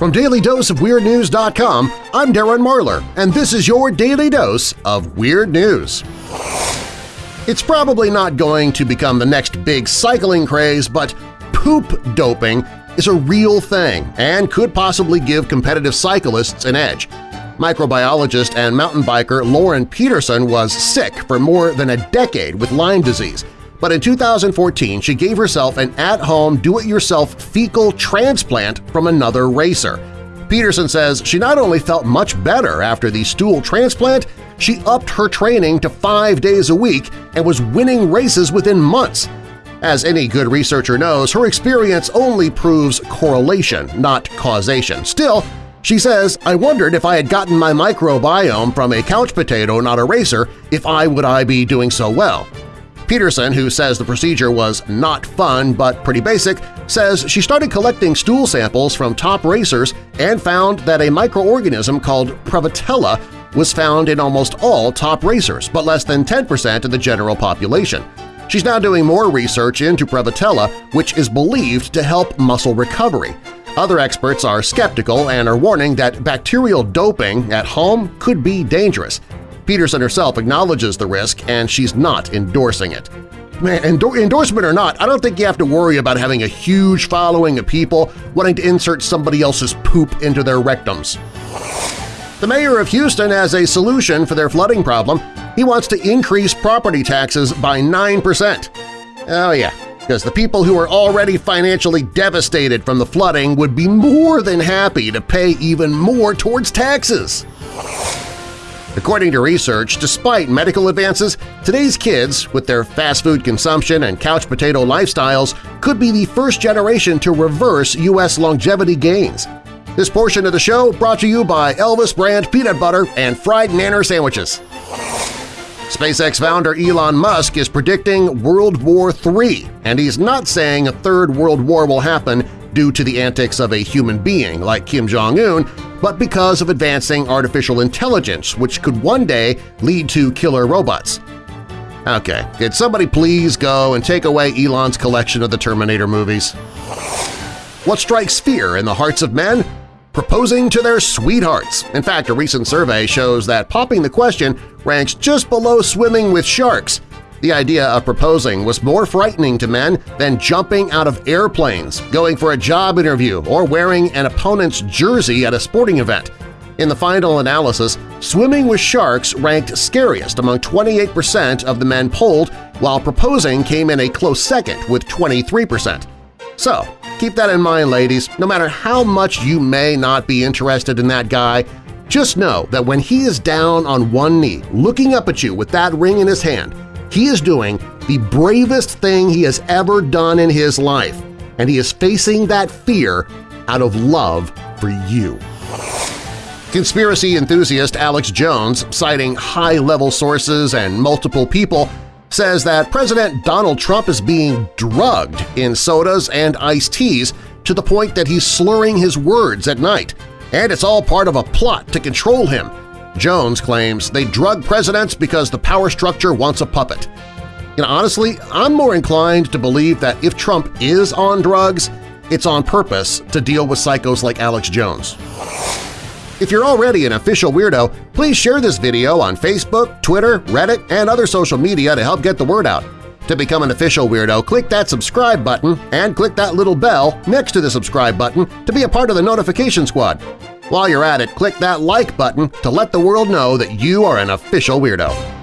From DailyDoseOfWeirdNews.com, I'm Darren Marlar, and this is your Daily Dose of Weird News. It's probably not going to become the next big cycling craze, but poop doping is a real thing and could possibly give competitive cyclists an edge. Microbiologist and mountain biker Lauren Peterson was sick for more than a decade with Lyme disease, but in 2014 she gave herself an at-home do-it-yourself fecal transplant from another racer. Peterson says she not only felt much better after the stool transplant, she upped her training to five days a week and was winning races within months. As any good researcher knows, her experience only proves correlation, not causation. Still, she says, I wondered if I had gotten my microbiome from a couch potato, not a racer, if I would I be doing so well. Peterson, who says the procedure was not fun but pretty basic, says she started collecting stool samples from top racers and found that a microorganism called Prevotella was found in almost all top racers, but less than 10% of the general population. She's now doing more research into Prevotella, which is believed to help muscle recovery. Other experts are skeptical and are warning that bacterial doping at home could be dangerous. Peterson herself acknowledges the risk and she's not endorsing it. Man, endor endorsement or not, I don't think you have to worry about having a huge following of people wanting to insert somebody else's poop into their rectums. The mayor of Houston has a solution for their flooding problem. He wants to increase property taxes by 9%. Oh yeah, because the people who are already financially devastated from the flooding would be more than happy to pay even more towards taxes. According to research, despite medical advances, today's kids, with their fast food consumption and couch potato lifestyles, could be the first generation to reverse U.S. longevity gains. This portion of the show brought to you by Elvis brand peanut butter and fried nanner sandwiches. SpaceX founder Elon Musk is predicting World War III, and he's not saying a third world war will happen due to the antics of a human being like Kim Jong-un, but because of advancing artificial intelligence, which could one day lead to killer robots. Okay, could somebody please go and take away Elon's collection of the Terminator movies? What strikes fear in the hearts of men? Proposing to their sweethearts. In fact, a recent survey shows that popping the question ranks just below swimming with sharks, the idea of proposing was more frightening to men than jumping out of airplanes, going for a job interview, or wearing an opponent's jersey at a sporting event. In the final analysis, swimming with sharks ranked scariest among 28% of the men polled, while proposing came in a close second with 23%. So, keep that in mind, ladies. No matter how much you may not be interested in that guy, just know that when he is down on one knee, looking up at you with that ring in his hand, he is doing the bravest thing he has ever done in his life, and he is facing that fear out of love for you. Conspiracy enthusiast Alex Jones, citing high-level sources and multiple people, says that President Donald Trump is being drugged in sodas and iced teas to the point that he's slurring his words at night, and it's all part of a plot to control him Jones claims they drug presidents because the power structure wants a puppet. Know, honestly, I'm more inclined to believe that if Trump is on drugs, it's on purpose to deal with psychos like Alex Jones. If you're already an official weirdo, please share this video on Facebook, Twitter, Reddit, and other social media to help get the word out. To become an official weirdo, click that subscribe button and click that little bell next to the subscribe button to be a part of the notification squad. While you're at it, click that like button to let the world know that you are an official weirdo.